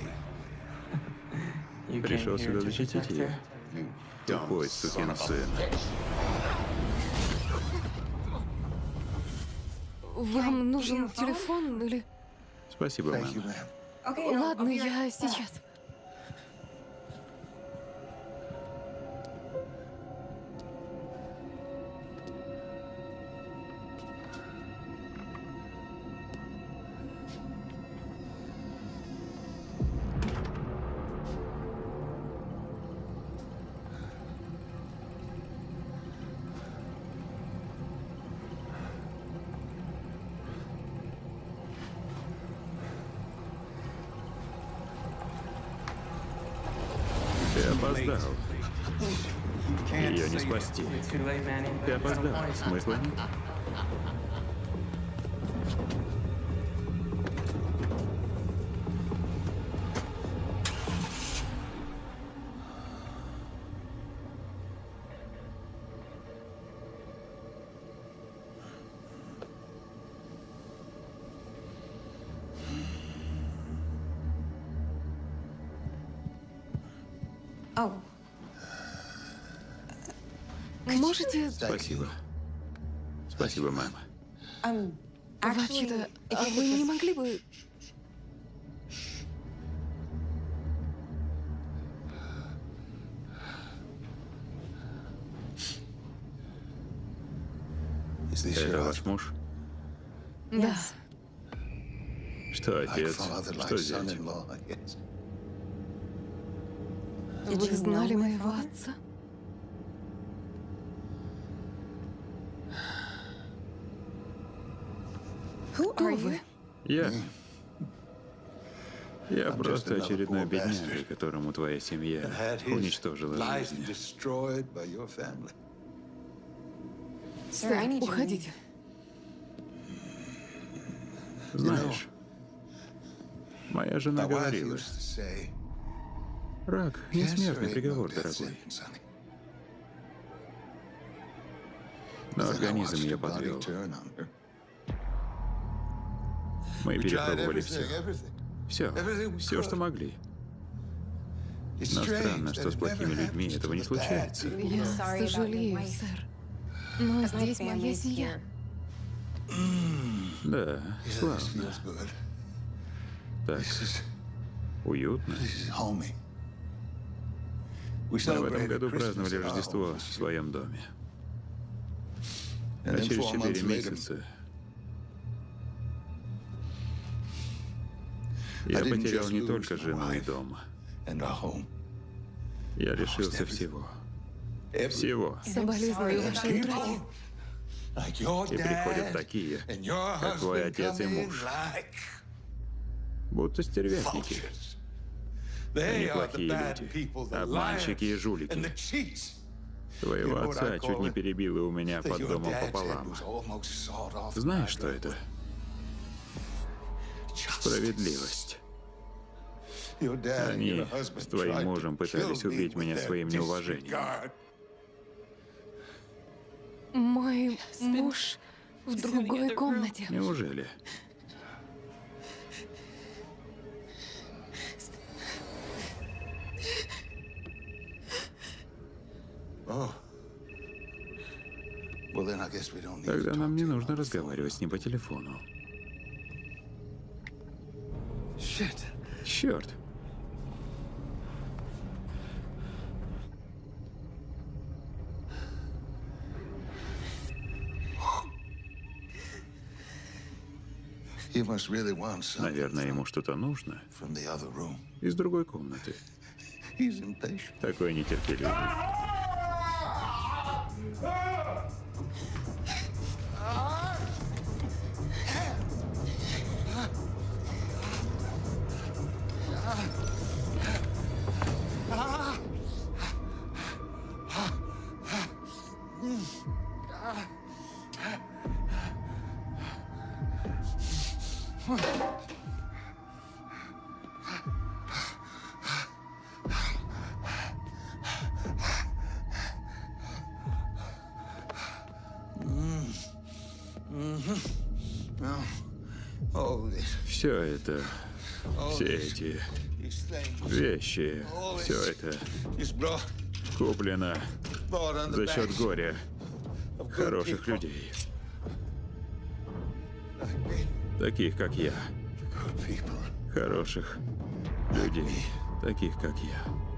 S1: Пришел сюда защитить ее. Тупой сукин сын.
S2: Вам нужен телефон или...
S1: Спасибо, мама.
S2: Ладно, я сейчас.
S1: Спасти. Ты опоздал. Смысла нет.
S2: Можете...
S1: Спасибо. Спасибо, мама.
S2: Вообще-то, а вы не могли бы...
S1: Это ваш муж?
S2: Да.
S1: Что отец? Что зять?
S2: Вы знали моего отца? Кто вы?
S1: Я... Я просто очередной бедняга, которому твоя семья уничтожила жизнь.
S2: Сэр, уходите.
S1: Знаешь, моя жена говорила, рак — не смертный приговор, дорогой. Но организм ее подвел. Мы перепробовали все. Все. Все, что могли. Но странно, что с плохими людьми этого не случается.
S2: Я сожалею, сэр. Но здесь моя семья.
S1: Да, славно. Так, уютно. Мы в этом году праздновали Рождество в своем доме. А через четыре месяца я потерял не только жену и дом. Я лишился всего. Всего.
S2: Соболезную вашей утрате.
S1: И приходят такие, как твой отец и муж. Будто стервятники. Они плохие люди. Обманщики и жулики. Твоего отца чуть не перебило у меня под домом пополам. Знаешь, что это? Справедливость. Они с твоим мужем пытались убить меня своим неуважением.
S2: Мой муж в другой комнате.
S1: Неужели? Тогда нам не нужно разговаривать с ним по телефону. Черт. Наверное, ему что-то нужно. из другой комнаты. Такой нетерпеливый. А! А! А! Все это, все эти вещи, все это куплено за счет горя хороших людей. Таких, как я. Хороших людей, таких, как я.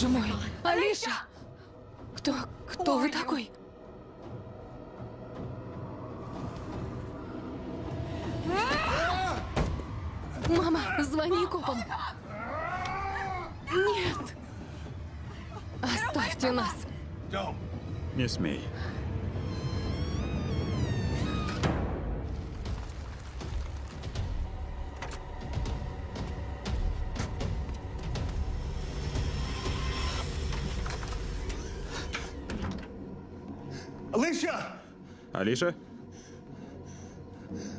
S2: Боже мой. Алиша?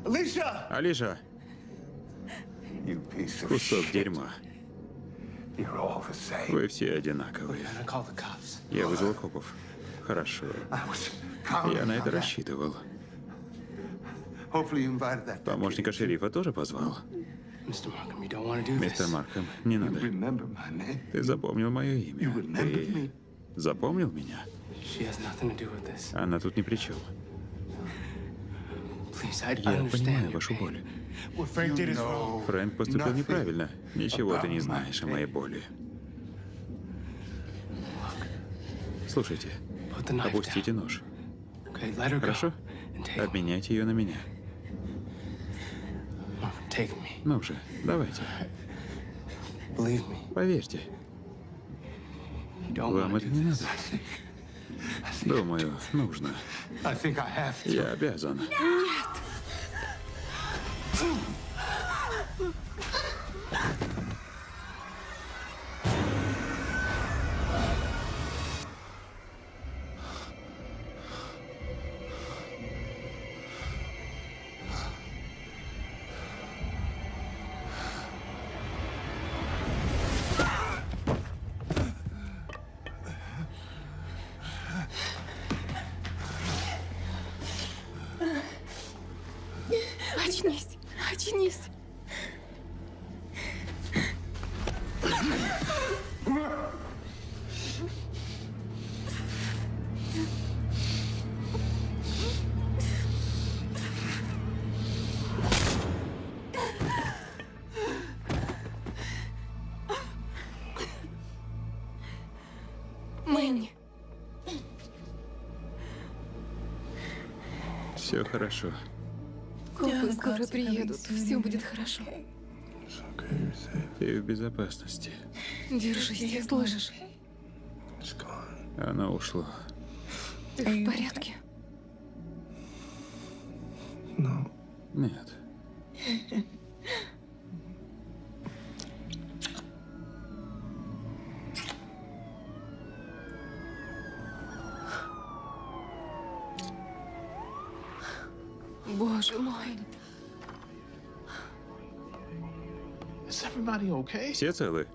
S5: Алиша!
S1: Алиша! Кусок дерьма. Вы все одинаковые. Я вызвал копов. Хорошо. Я на это рассчитывал. Помощника шерифа тоже позвал. Мистер Маркхэм, не надо. Ты запомнил мое имя. Ты запомнил меня? Она тут ни при чем. Я понимаю вашу боль. Фрэнк поступил неправильно. Ничего ты не знаешь о моей боли. Слушайте, опустите нож. Хорошо? Обменяйте ее на меня. Ну же, давайте. Поверьте. Вам это не надо. Думаю, нужно. Я обязан.
S2: Нет.
S1: Хорошо.
S2: Копы скоро приедут. Все будет хорошо.
S1: Ты в безопасности.
S2: Держись, слышишь?
S1: Оно ушло.
S2: Ты в порядке?
S1: Все целы?